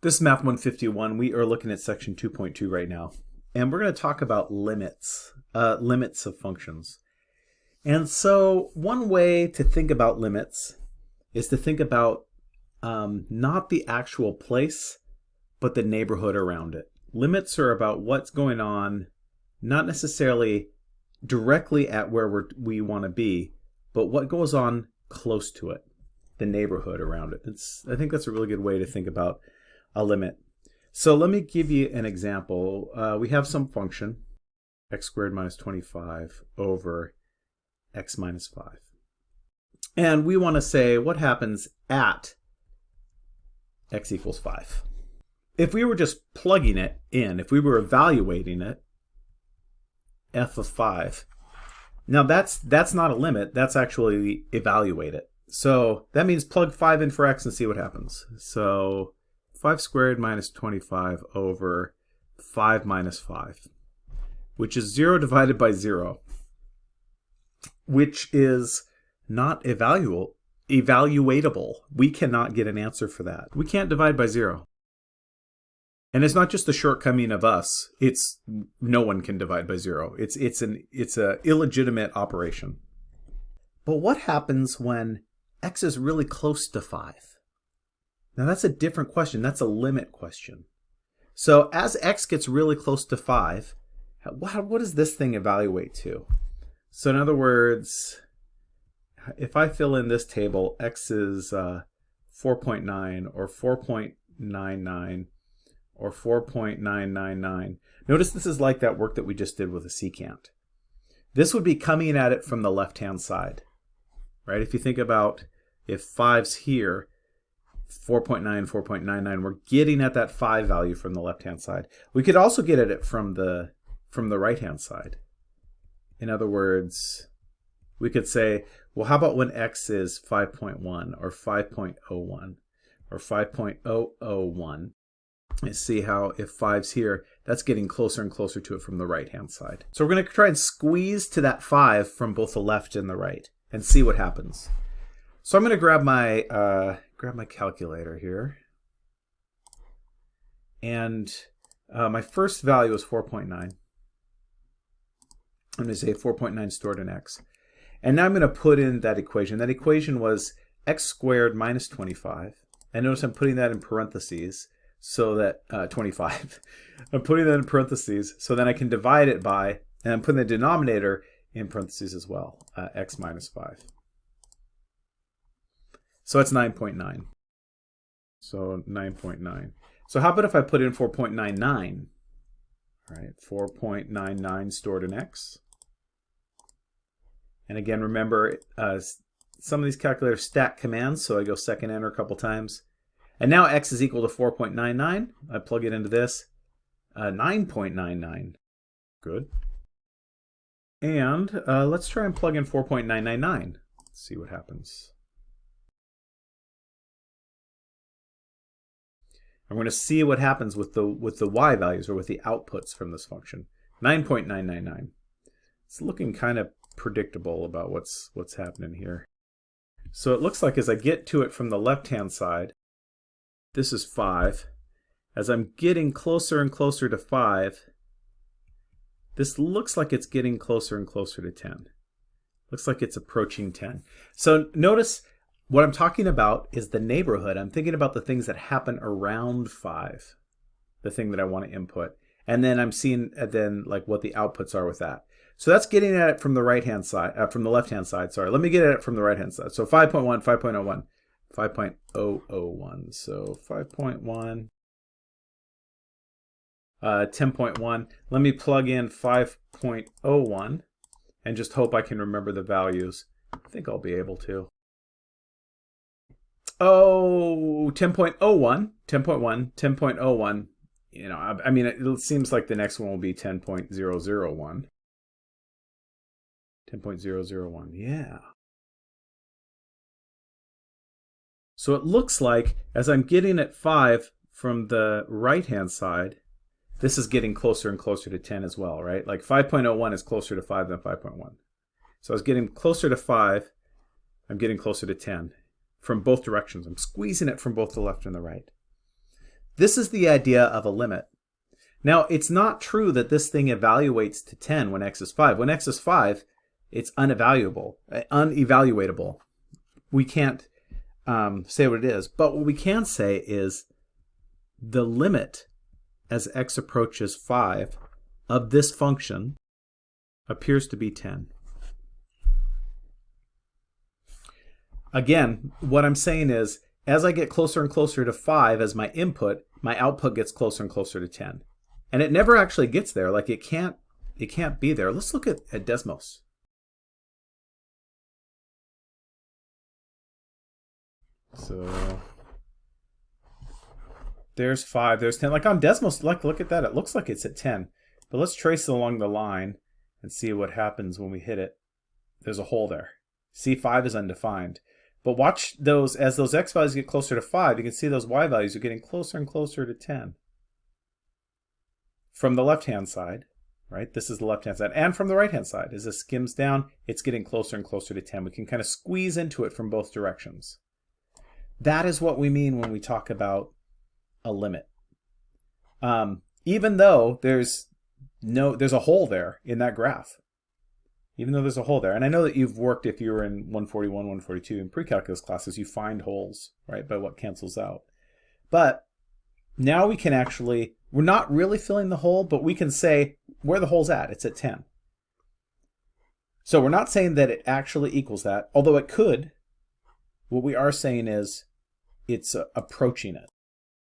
This is Math 151. We are looking at section 2.2 right now. And we're going to talk about limits, uh, limits of functions. And so one way to think about limits is to think about um, not the actual place, but the neighborhood around it. Limits are about what's going on, not necessarily directly at where we're, we want to be, but what goes on close to it, the neighborhood around it. It's, I think that's a really good way to think about a limit. So let me give you an example. Uh, we have some function, x squared minus 25 over x minus 5. And we want to say what happens at x equals 5. If we were just plugging it in, if we were evaluating it, f of 5, now that's that's not a limit, that's actually evaluate it. So that means plug 5 in for x and see what happens. So 5 squared minus 25 over 5 minus 5, which is 0 divided by 0, which is not evaluable, evaluatable. We cannot get an answer for that. We can't divide by 0. And it's not just a shortcoming of us. It's no one can divide by 0. It's it's an it's a illegitimate operation. But what happens when x is really close to 5? Now that's a different question. That's a limit question. So as x gets really close to 5, what, what does this thing evaluate to? So in other words, if I fill in this table, x is uh, 4.9 or 4.99 or 4.999. Notice this is like that work that we just did with a secant. This would be coming at it from the left-hand side, right? If you think about if 5's here, 4.9, 4.99, we're getting at that 5 value from the left-hand side. We could also get at it from the, from the right-hand side. In other words, we could say, well, how about when x is 5.1 or 5.01 or 5.001? And see how if 5's here, that's getting closer and closer to it from the right-hand side. So we're going to try and squeeze to that 5 from both the left and the right and see what happens. So I'm going to grab my uh, grab my calculator here. And uh, my first value is 4.9. I'm going to say 4.9 stored in x. And now I'm going to put in that equation. That equation was x squared minus 25. And notice I'm putting that in parentheses so that, uh, 25. I'm putting that in parentheses so then I can divide it by, and I'm putting the denominator in parentheses as well, uh, x minus 5. So it's 9.9. So 9.9. So how about if I put in 4.99? All right, 4.99 stored in x. And again, remember, uh, some of these calculators stack commands, so I go second enter a couple times. And now x is equal to 4.99. I plug it into this. Uh, 9.99. Good. And uh, let's try and plug in 4.999. See what happens. I'm going to see what happens with the with the y values or with the outputs from this function. 9.999. It's looking kind of predictable about what's what's happening here. So it looks like as I get to it from the left-hand side, this is 5. As I'm getting closer and closer to 5, this looks like it's getting closer and closer to 10. Looks like it's approaching 10. So notice what I'm talking about is the neighborhood. I'm thinking about the things that happen around 5, the thing that I want to input. And then I'm seeing uh, then like what the outputs are with that. So that's getting at it from the right-hand side, uh, from the left-hand side, sorry. Let me get at it from the right-hand side. So 5.1, 5.01, 5.001. So 5.1, uh, 10.1. Let me plug in 5.01 and just hope I can remember the values. I think I'll be able to. Oh, 10.01, 10.1, 10.01. You know, I, I mean, it, it, seems like the next one will be 10.001. 10.001, yeah. So it looks like as I'm getting at 5 from the right-hand side, this is getting closer and closer to 10 as well, right? Like 5.01 is closer to 5 than 5.1. So I was getting closer to 5, I'm getting closer to 10 from both directions. I'm squeezing it from both the left and the right. This is the idea of a limit. Now, it's not true that this thing evaluates to 10 when x is 5. When x is 5, it's unevaluable, uh, unevaluatable. We can't um, say what it is. But what we can say is the limit as x approaches 5 of this function appears to be 10. Again, what I'm saying is as I get closer and closer to 5 as my input, my output gets closer and closer to 10. And it never actually gets there. Like it can't it can't be there. Let's look at, at Desmos. So there's 5, there's 10. Like on Desmos, like look at that. It looks like it's at 10. But let's trace along the line and see what happens when we hit it. There's a hole there. C5 is undefined. But watch those, as those x values get closer to 5, you can see those y values are getting closer and closer to 10 from the left-hand side, right? This is the left-hand side. And from the right-hand side, as this skims down, it's getting closer and closer to 10. We can kind of squeeze into it from both directions. That is what we mean when we talk about a limit. Um, even though there's no, there's a hole there in that graph. Even though there's a hole there. And I know that you've worked, if you were in 141, 142 in pre-calculus classes, you find holes, right, by what cancels out. But now we can actually we're not really filling the hole, but we can say where the hole's at. It's at 10. So we're not saying that it actually equals that, although it could. What we are saying is it's uh, approaching it.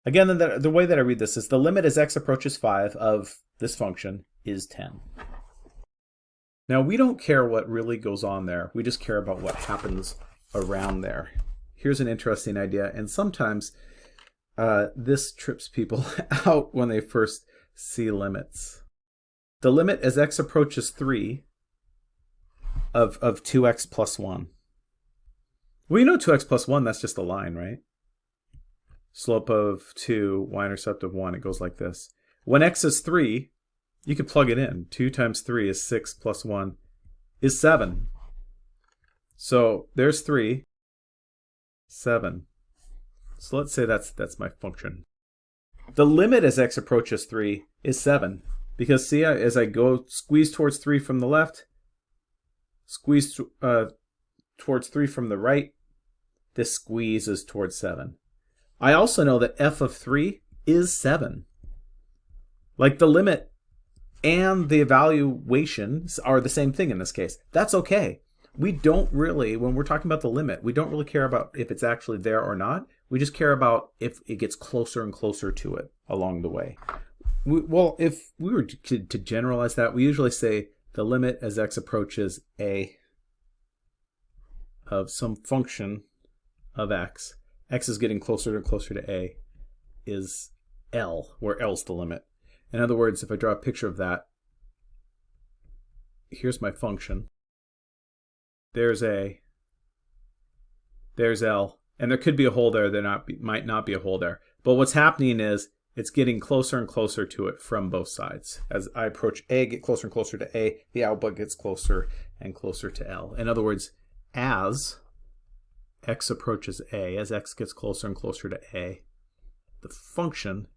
Again, the, the way that I read this is the limit as x approaches 5 of this function is 10. Now we don't care what really goes on there. We just care about what happens around there. Here's an interesting idea, and sometimes uh, this trips people out when they first see limits. The limit as x approaches 3 of, of 2x plus 1. Well, you know 2x plus 1, that's just a line, right? Slope of 2, y-intercept of 1, it goes like this. When x is 3, you could plug it in. 2 times 3 is 6 plus 1 is 7. So there's 3, 7. So let's say that's that's my function. The limit as x approaches 3 is 7. Because see, as I go squeeze towards 3 from the left, squeeze uh, towards 3 from the right, this squeezes towards 7. I also know that f of 3 is 7. Like the limit and the evaluations are the same thing in this case. That's okay. We don't really, when we're talking about the limit, we don't really care about if it's actually there or not. We just care about if it gets closer and closer to it along the way. We, well, if we were to, to generalize that, we usually say the limit as x approaches a of some function of x, x is getting closer and closer to a, is L, where L's the limit. In other words, if I draw a picture of that, here's my function. There's a, there's L, and there could be a hole there, there not be, might not be a hole there. But what's happening is it's getting closer and closer to it from both sides. As I approach A, get closer and closer to A, the output gets closer and closer to L. In other words, as x approaches A, as x gets closer and closer to A, the function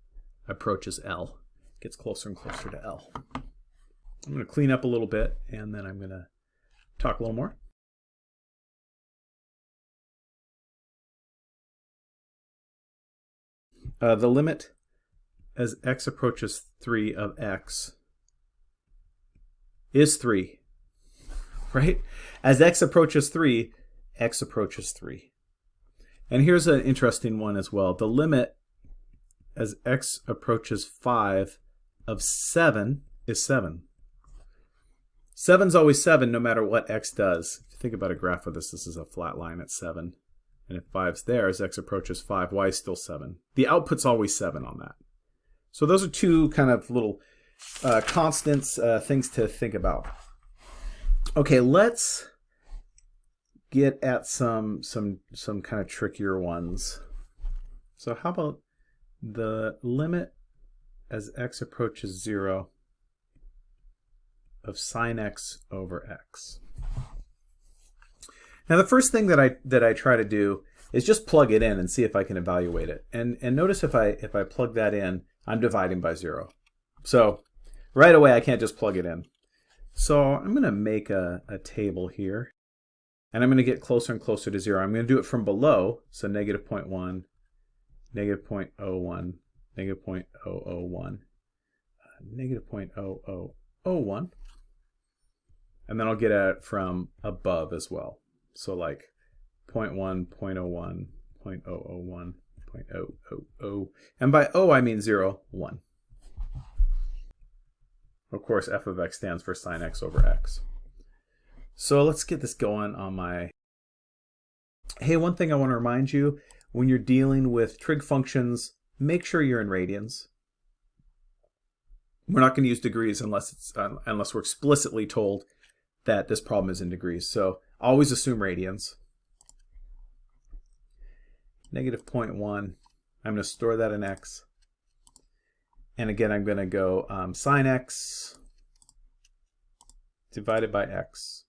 approaches L, gets closer and closer to L. I'm going to clean up a little bit, and then I'm going to talk a little more. uh, the limit as x approaches 3 of x is 3, right? As x approaches 3, x approaches 3. And here's an interesting one as well. The limit as x approaches 5 of 7 is 7. 7 is always 7 no matter what x does. If you think about a graph of this, this is a flat line at 7. And if 5's there, as x approaches 5, y is still 7. The output's always 7 on that. So those are two kind of little uh, constants, uh, things to think about. Okay, let's get at some some some kind of trickier ones. So how about the limit as x approaches 0 of sine x over x? Now the first thing that I that I try to do is just plug it in and see if I can evaluate it. And, and notice if I, if I plug that in, I'm dividing by zero. So right away, I can't just plug it in. So I'm going to make a, a table here. And I'm going to get closer and closer to zero. I'm going to do it from below. So negative 0.1, negative 0.01, negative 0.001, uh, negative 0.0001. And then I'll get at it from above as well. So like 0.1, 0.01, 0.001, 0.000. And by O, I mean 0, 1. Of course, f of x stands for sine x over x. So let's get this going on my... Hey, one thing I want to remind you, when you're dealing with trig functions, make sure you're in radians. We're not going to use degrees unless it's uh, unless we're explicitly told that this problem is in degrees. So always assume radians. Negative 0.1, I'm going to store that in x. And again, I'm going to go um, sine x divided by x.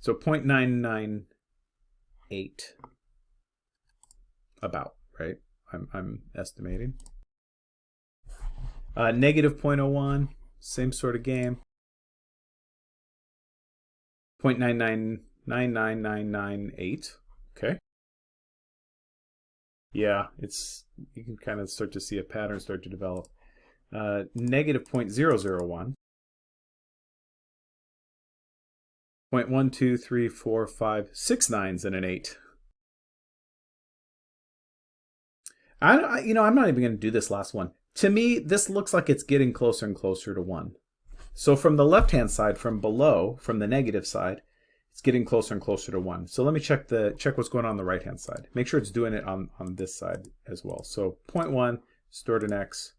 So 0.998 about, right? I'm, I'm estimating. Uh, negative 0.01, same sort of game. 0.9999998. Okay. Yeah, it's you can kind of start to see a pattern start to develop. Uh, negative 0.001. 0.1, 2, 3, 4, 5, 6 nines and an 8. I, you know, I'm not even going to do this last one. To me, this looks like it's getting closer and closer to 1. So from the left-hand side, from below, from the negative side, it's getting closer and closer to 1. So let me check the check what's going on, on the right-hand side. Make sure it's doing it on, on this side as well. So 0.1, stored in x,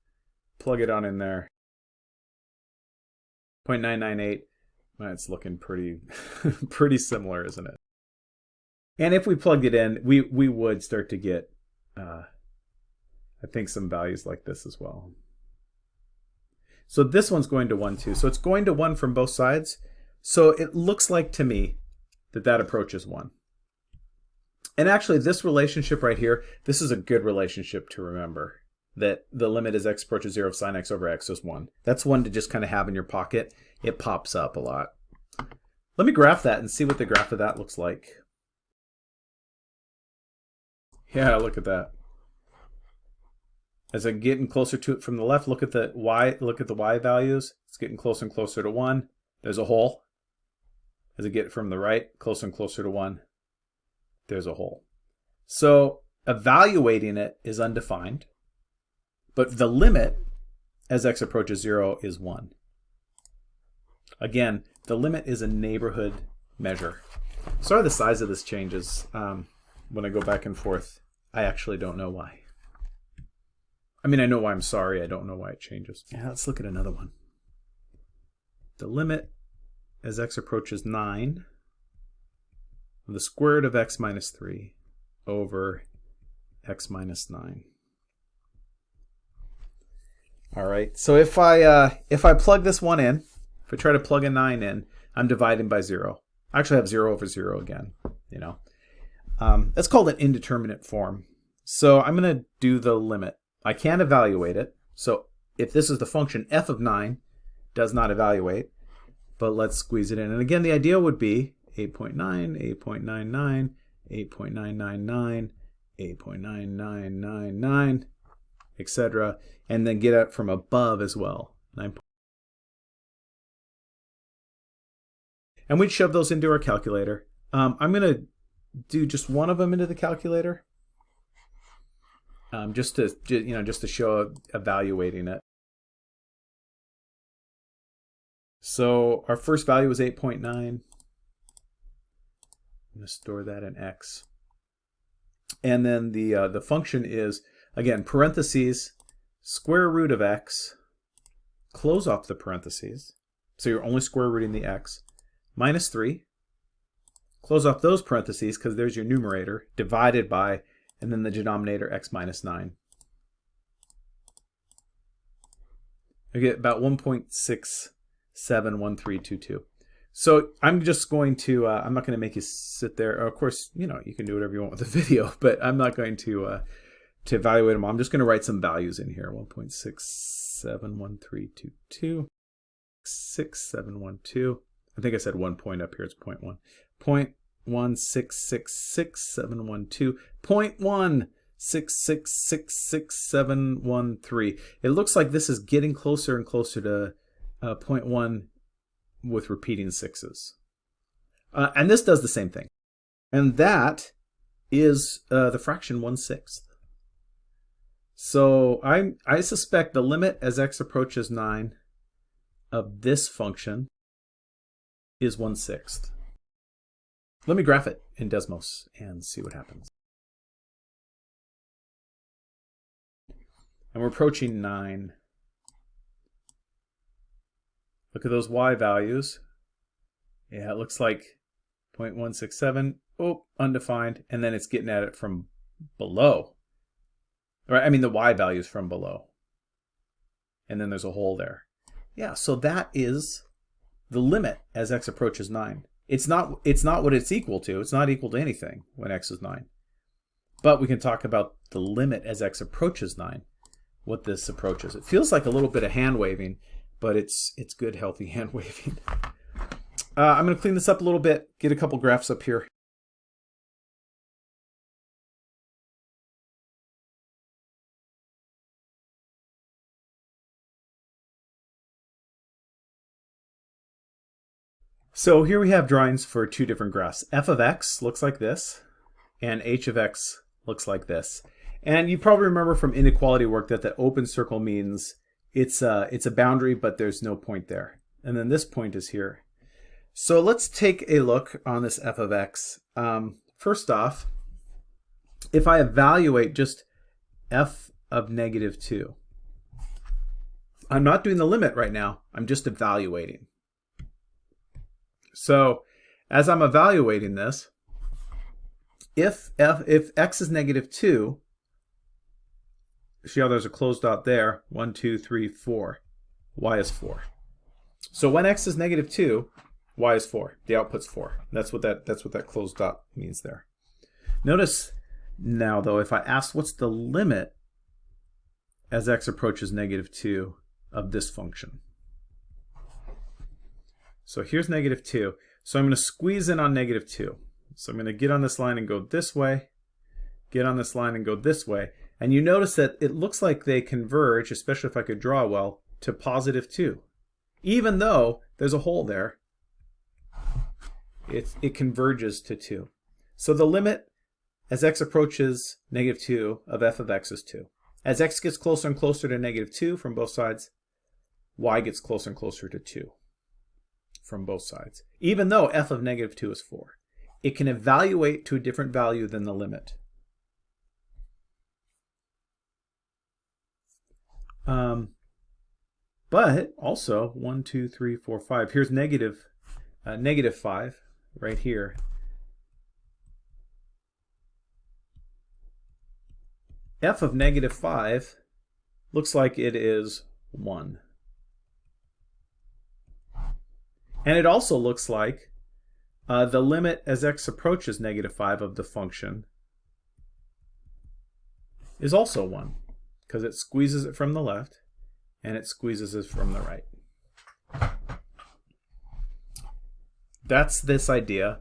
plug it on in there. 0.998, well, it's looking pretty, pretty similar, isn't it? And if we plugged it in, we, we would start to get, uh, I think, some values like this as well. So this one's going to 1, too. So it's going to 1 from both sides. So it looks like to me that that approaches 1. And actually, this relationship right here, this is a good relationship to remember. That the limit as x approaches 0 of sine x over x is 1. That's one to just kind of have in your pocket. It pops up a lot. Let me graph that and see what the graph of that looks like. Yeah, look at that. As I'm getting closer to it from the left, look at the y, look at the y values. It's getting closer and closer to 1. There's a hole. As I get from the right, closer and closer to 1, there's a hole. So evaluating it is undefined, but the limit as x approaches 0 is 1. Again, the limit is a neighborhood measure. Sorry the size of this changes um, when I go back and forth. I actually don't know why. I mean, I know why I'm sorry. I don't know why it changes. Yeah, let's look at another one. The limit as x approaches 9, of the square root of x minus 3 over x minus 9. All right, so if I, uh, if I plug this one in, if I try to plug a 9 in, I'm dividing by 0. I actually have 0 over 0 again, you know. Um, that's called an indeterminate form. So I'm going to do the limit. I can't evaluate it. So if this is the function f of 9 does not evaluate, but let's squeeze it in. And again, the idea would be 8.9, 8.99, 8.999, 8.9999, etc. And then get it from above as well. 9. And we'd shove those into our calculator. Um, I'm going to do just one of them into the calculator. Um, just to you know, just to show evaluating it. So our first value was 8.9. I'm going to store that in x. And then the, uh, the function is, again, parentheses, square root of x, close off the parentheses. So you're only square rooting the x, minus 3. Close off those parentheses because there's your numerator, divided by, and then the denominator x minus 9. I get about 1.671322. So I'm just going to, uh, I'm not going to make you sit there. Of course, you know, you can do whatever you want with the video, but I'm not going to, uh, to evaluate them. I'm just going to write some values in here. 1.671322, 6712. I think I said one point up here. It's point one. Point one six six six seven one two. Point one six six six six seven one three. It looks like this is getting closer and closer to uh, point one with repeating sixes. Uh, and this does the same thing. And that is uh, the fraction 1 sixth. So I, I suspect the limit as x approaches 9 of this function is 1 sixth. Let me graph it in Desmos and see what happens. And we're approaching 9. Look at those y values. Yeah, it looks like 0.167. Oh, undefined. And then it's getting at it from below. Right, I mean the y values from below. And then there's a hole there. Yeah, so that is the limit as x approaches 9. It's not it's not what it's equal to. It's not equal to anything when x is 9. But we can talk about the limit as x approaches 9, what this approaches. It feels like a little bit of hand waving but it's it's good healthy hand waving. Uh, I'm going to clean this up a little bit, get a couple graphs up here. So here we have drawings for two different graphs. f of x looks like this, and h of x looks like this. And you probably remember from inequality work that the open circle means it's a, it's a boundary, but there's no point there. And then this point is here. So let's take a look on this f of x. Um, first off, if I evaluate just f of negative 2, I'm not doing the limit right now. I'm just evaluating. So as I'm evaluating this, if f if x is negative 2, see how there's a closed dot there? One, two, three, four. Y is 4. So when x is negative 2, y is 4. The output's 4. That's what that, that's what that closed dot means there. Notice now, though, if I ask what's the limit as x approaches negative 2 of this function. So here's negative 2. So I'm going to squeeze in on negative 2. So I'm going to get on this line and go this way, get on this line and go this way. And you notice that it looks like they converge, especially if I could draw well, to positive 2. Even though there's a hole there, it, it converges to 2. So the limit as x approaches negative 2 of f of x is 2. As x gets closer and closer to negative 2 from both sides, y gets closer and closer to 2 from both sides, even though f of negative 2 is 4. It can evaluate to a different value than the limit. Um, but also one, two, three, four, five. Here's negative, uh, negative five right here. f of negative 5 looks like it is 1. And it also looks like uh, the limit as x approaches negative 5 of the function is also 1 because it squeezes it from the left and it squeezes it from the right. That's this idea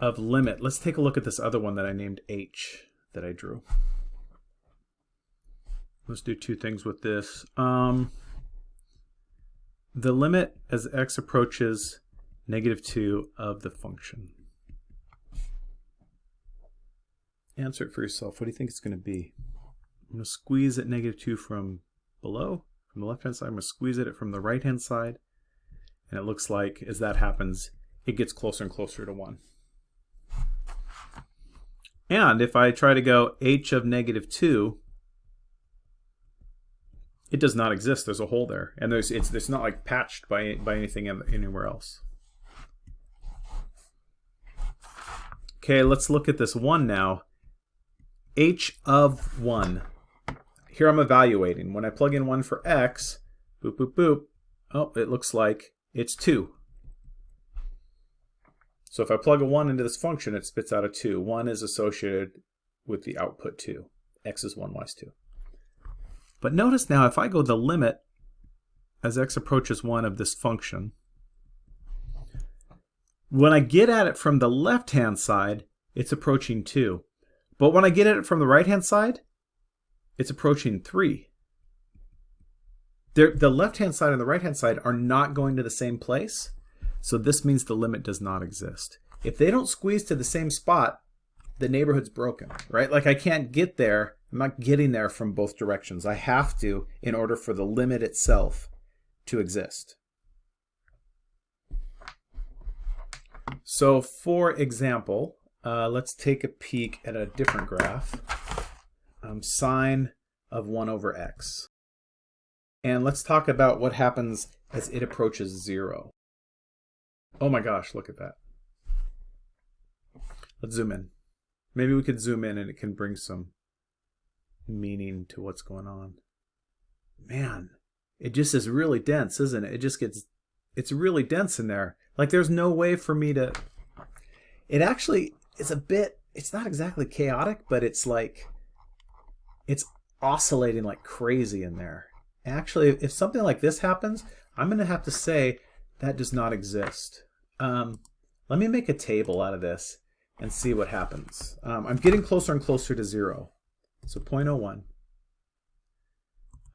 of limit. Let's take a look at this other one that I named h that I drew. Let's do two things with this. Um, the limit as x approaches negative 2 of the function. Answer it for yourself. What do you think it's going to be? I'm going to squeeze at negative 2 from below, from the left-hand side. I'm going to squeeze at it from the right-hand side. And it looks like, as that happens, it gets closer and closer to 1. And if I try to go h of negative 2, it does not exist. There's a hole there. And there's it's, it's not like patched by, by anything anywhere else. Okay, let's look at this 1 now. h of 1 here I'm evaluating. When I plug in 1 for x, boop, boop, boop, oh, it looks like it's 2. So if I plug a 1 into this function, it spits out a 2. 1 is associated with the output 2. x is 1, y is 2. But notice now, if I go the limit as x approaches 1 of this function, when I get at it from the left-hand side, it's approaching 2. But when I get at it from the right-hand side, it's approaching 3. They're, the left-hand side and the right-hand side are not going to the same place, so this means the limit does not exist. If they don't squeeze to the same spot, the neighborhood's broken, right? Like I can't get there, I'm not getting there from both directions. I have to in order for the limit itself to exist. So for example, uh, let's take a peek at a different graph. Um, sine of 1 over x. And let's talk about what happens as it approaches 0. Oh my gosh, look at that. Let's zoom in. Maybe we could zoom in and it can bring some meaning to what's going on. Man, it just is really dense, isn't it? It just gets, it's really dense in there. Like there's no way for me to, it actually is a bit, it's not exactly chaotic, but it's like, it's oscillating like crazy in there. Actually, if something like this happens, I'm going to have to say that does not exist. Um, let me make a table out of this and see what happens. Um, I'm getting closer and closer to zero. So 0.01,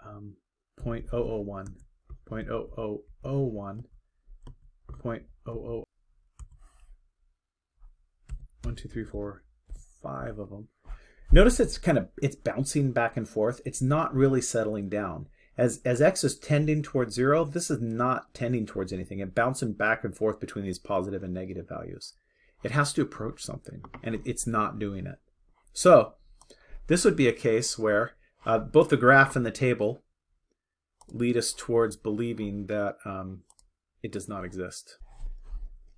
um, 0.001, 0.0001, 0.00, 1, 2, 3, 4, 5 of them. Notice it's kind of, it's bouncing back and forth. It's not really settling down. As, as x is tending towards 0, this is not tending towards anything. It's bouncing back and forth between these positive and negative values. It has to approach something, and it, it's not doing it. So this would be a case where uh, both the graph and the table lead us towards believing that um, it does not exist.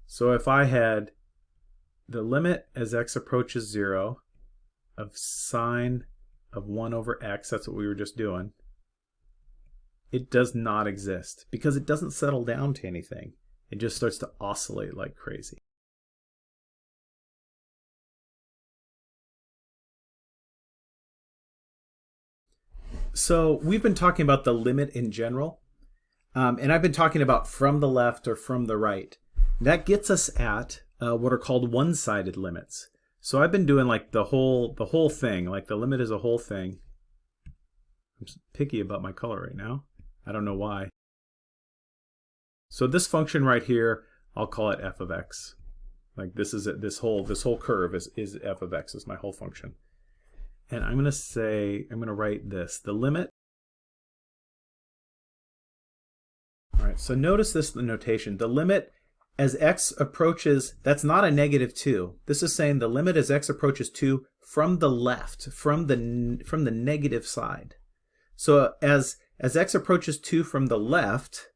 So if I had the limit as x approaches 0 of sine of 1 over x, that's what we were just doing, it does not exist because it doesn't settle down to anything. It just starts to oscillate like crazy. So we've been talking about the limit in general, um, and I've been talking about from the left or from the right. That gets us at uh, what are called one-sided limits. So I've been doing like the whole the whole thing, like the limit is a whole thing. I'm picky about my color right now. I don't know why. So this function right here, I'll call it f of x. Like this is it, this whole this whole curve is, is f of x is my whole function. And I'm going to say, I'm going to write this, the limit. All right, so notice this the notation. The limit as x approaches, that's not a negative 2. This is saying the limit as x approaches 2 from the left, from the, from the negative side. So as as x approaches 2 from the left,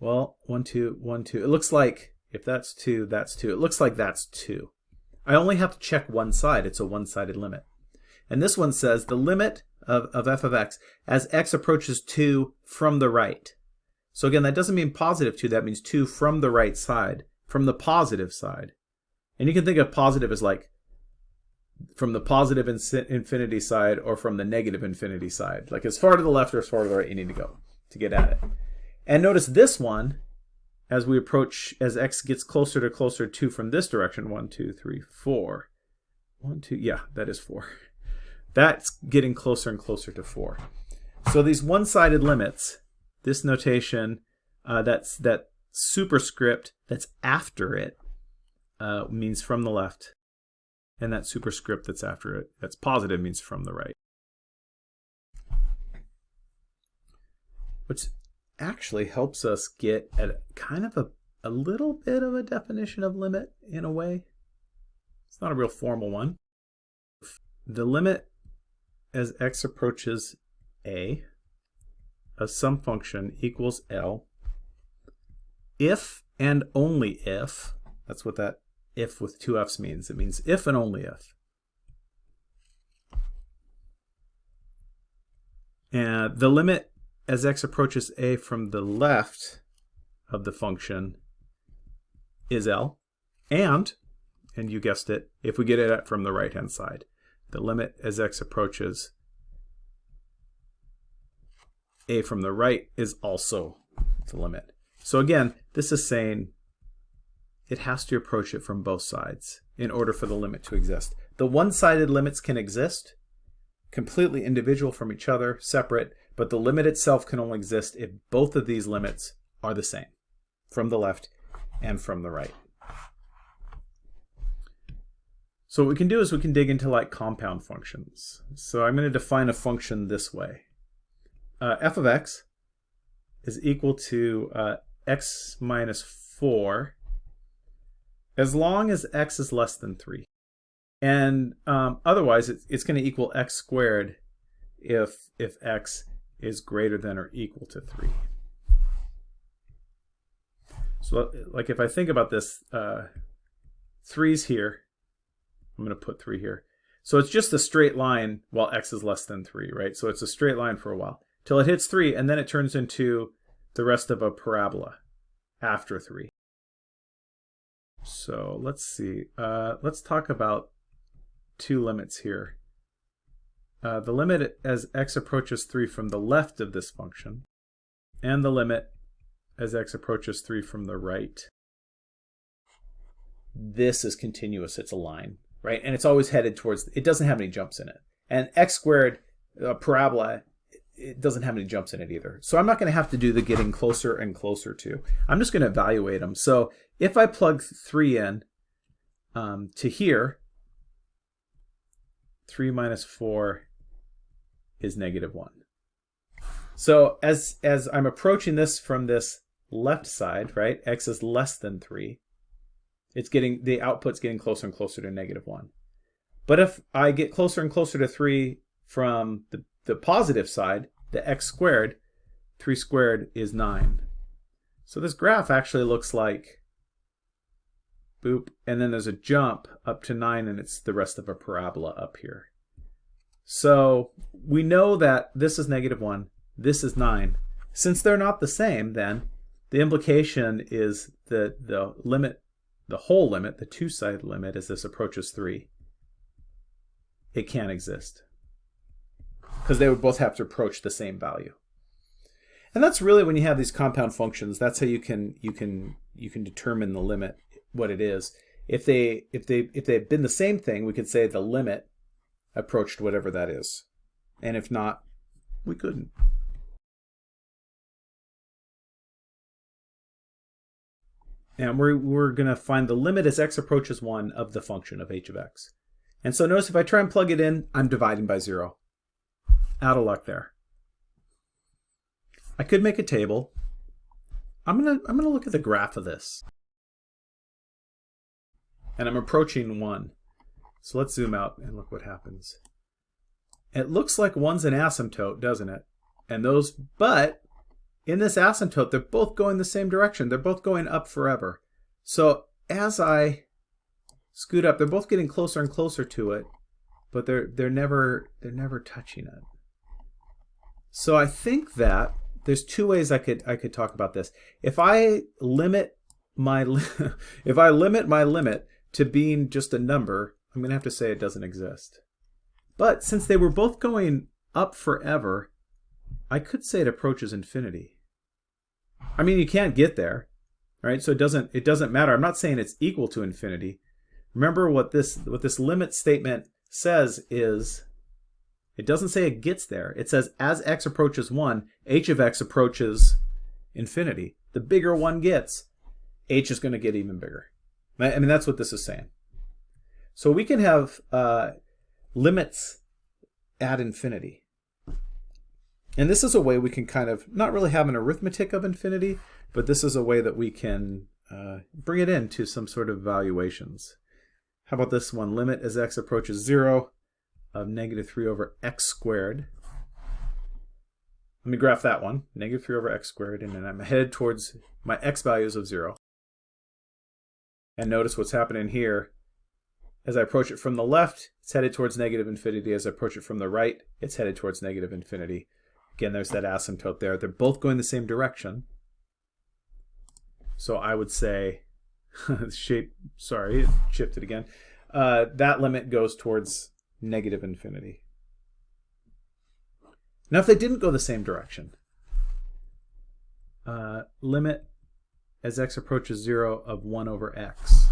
well, 1, 2, 1, 2. It looks like, if that's 2, that's 2. It looks like that's 2. I only have to check one side. It's a one-sided limit. And this one says the limit of, of f of x as x approaches 2 from the right. So again, that doesn't mean positive 2. That means 2 from the right side, from the positive side. And you can think of positive as like from the positive infinity side or from the negative infinity side. Like as far to the left or as far to the right you need to go to get at it. And notice this one, as we approach, as x gets closer to closer to from this direction, one, two, three, four. One, two, yeah, that is four. That's getting closer and closer to four. So these one-sided limits, this notation, uh, that's that superscript that's after it, uh, means from the left and that superscript that's after it, that's positive, means from the right. Which actually helps us get at kind of a, a little bit of a definition of limit in a way. It's not a real formal one. The limit as x approaches a of some function equals L if and only if, that's what that if with two f's means. It means if and only if. And the limit as x approaches a from the left of the function is L. And, and you guessed it, if we get it from the right-hand side, the limit as x approaches a from the right is also the limit. So again, this is saying it has to approach it from both sides in order for the limit to exist. The one-sided limits can exist, completely individual from each other, separate, but the limit itself can only exist if both of these limits are the same, from the left and from the right. So what we can do is we can dig into like compound functions. So I'm going to define a function this way. Uh, f of x is equal to uh, x minus 4 as long as x is less than 3. And um, otherwise, it's, it's going to equal x squared if, if x is greater than or equal to 3. So like if I think about this, uh, 3's here. I'm going to put 3 here. So it's just a straight line while x is less than 3, right? So it's a straight line for a while till it hits 3, and then it turns into the rest of a parabola after 3. So let's see. Uh, let's talk about two limits here. Uh, the limit as x approaches 3 from the left of this function, and the limit as x approaches 3 from the right. This is continuous, it's a line, right? And it's always headed towards, it doesn't have any jumps in it. And x squared, a parabola, it doesn't have any jumps in it either. So I'm not going to have to do the getting closer and closer to. I'm just going to evaluate them. So if I plug 3 in um, to here, 3 minus 4 is negative 1. So as, as I'm approaching this from this left side, right, x is less than 3, it's getting the output's getting closer and closer to negative 1. But if I get closer and closer to 3 from the the positive side, the x squared, 3 squared is 9. So this graph actually looks like boop, and then there's a jump up to 9 and it's the rest of a parabola up here. So we know that this is negative 1, this is 9. Since they're not the same then, the implication is that the limit, the whole limit, the two-sided limit as this approaches 3, it can't exist because they would both have to approach the same value. And that's really when you have these compound functions, that's how you can you can you can determine the limit what it is. If they if they if they've been the same thing, we could say the limit approached whatever that is. And if not, we couldn't. And we're, we're going to find the limit as x approaches 1 of the function of h of x. And so notice if I try and plug it in, I'm dividing by 0 out of luck there. I could make a table. I'm gonna I'm gonna look at the graph of this. And I'm approaching one. So let's zoom out and look what happens. It looks like one's an asymptote, doesn't it? And those, but in this asymptote, they're both going the same direction. They're both going up forever. So as I scoot up, they're both getting closer and closer to it, but they're they're never they're never touching it. So I think that there's two ways I could I could talk about this. If I limit my if I limit my limit to being just a number, I'm going to have to say it doesn't exist. But since they were both going up forever, I could say it approaches infinity. I mean, you can't get there, right? So it doesn't it doesn't matter. I'm not saying it's equal to infinity. Remember what this what this limit statement says is it doesn't say it gets there. It says as x approaches 1, h of x approaches infinity. The bigger 1 gets, h is going to get even bigger. I mean, that's what this is saying. So we can have uh, limits at infinity. And this is a way we can kind of, not really have an arithmetic of infinity, but this is a way that we can uh, bring it into some sort of valuations. How about this one? Limit as x approaches 0 of negative 3 over x squared. Let me graph that one, negative 3 over x squared, and then I'm headed towards my x values of 0. And notice what's happening here. As I approach it from the left, it's headed towards negative infinity. As I approach it from the right, it's headed towards negative infinity. Again, there's that asymptote there. They're both going the same direction. So I would say shape, sorry, it shifted again. Uh, that limit goes towards negative infinity. Now, if they didn't go the same direction, uh, limit as x approaches 0 of 1 over x.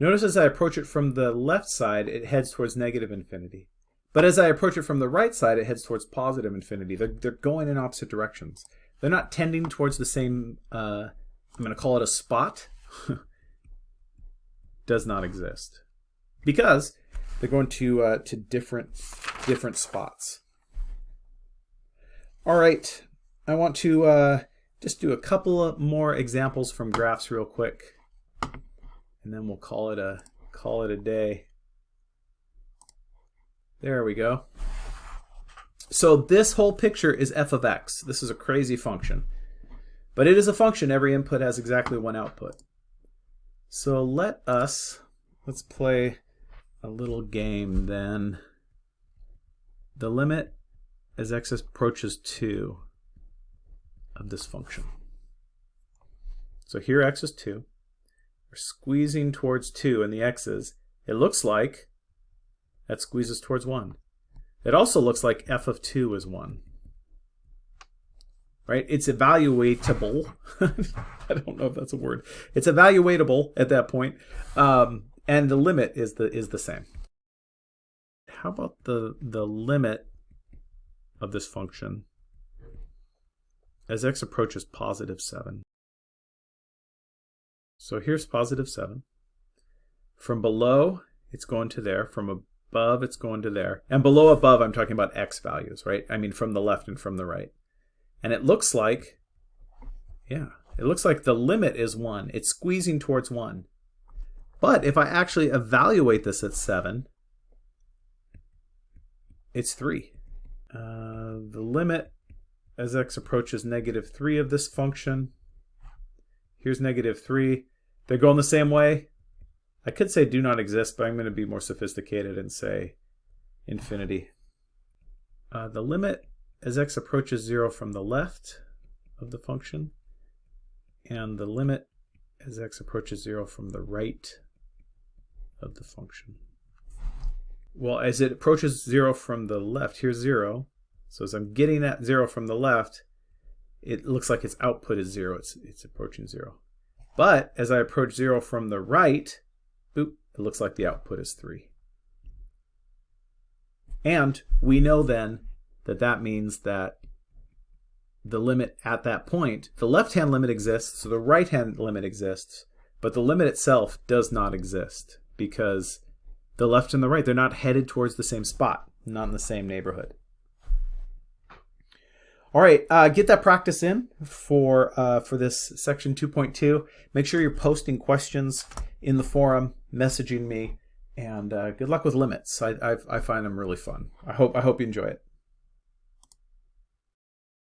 Notice as I approach it from the left side, it heads towards negative infinity. But as I approach it from the right side, it heads towards positive infinity. They're, they're going in opposite directions. They're not tending towards the same, uh, I'm going to call it a spot. Does not exist. Because they're going to, uh, to different, different spots. All right, I want to uh, just do a couple more examples from graphs real quick and then we'll call it a call it a day. There we go. So this whole picture is f of x. This is a crazy function. But it is a function. Every input has exactly one output. So let us, let's play a little game then. The limit as x approaches 2 of this function. So here x is 2 We're squeezing towards 2 in the x's, it looks like that squeezes towards 1. It also looks like f of 2 is 1. Right? It's evaluatable. I don't know if that's a word. It's evaluatable at that point. Um, and the limit is the is the same. How about the the limit of this function as x approaches positive 7? So here's positive 7. From below, it's going to there. From above, it's going to there. And below above, I'm talking about x values, right? I mean from the left and from the right. And it looks like, yeah, it looks like the limit is 1. It's squeezing towards 1. But if I actually evaluate this at 7, it's 3. Uh, the limit as x approaches negative 3 of this function Here's negative 3. They're going the same way. I could say do not exist, but I'm going to be more sophisticated and say infinity. Uh, the limit as x approaches 0 from the left of the function, and the limit as x approaches 0 from the right of the function. Well, as it approaches 0 from the left, here's 0. So as I'm getting at 0 from the left, it looks like its output is zero. It's, it's approaching zero. But as I approach zero from the right, boop, it looks like the output is three. And we know then that that means that the limit at that point, the left-hand limit exists, so the right-hand limit exists, but the limit itself does not exist because the left and the right, they're not headed towards the same spot, not in the same neighborhood. All right, uh, get that practice in for uh, for this section 2.2. Make sure you're posting questions in the forum, messaging me, and uh, good luck with limits. I, I, I find them really fun. I hope I hope you enjoy it.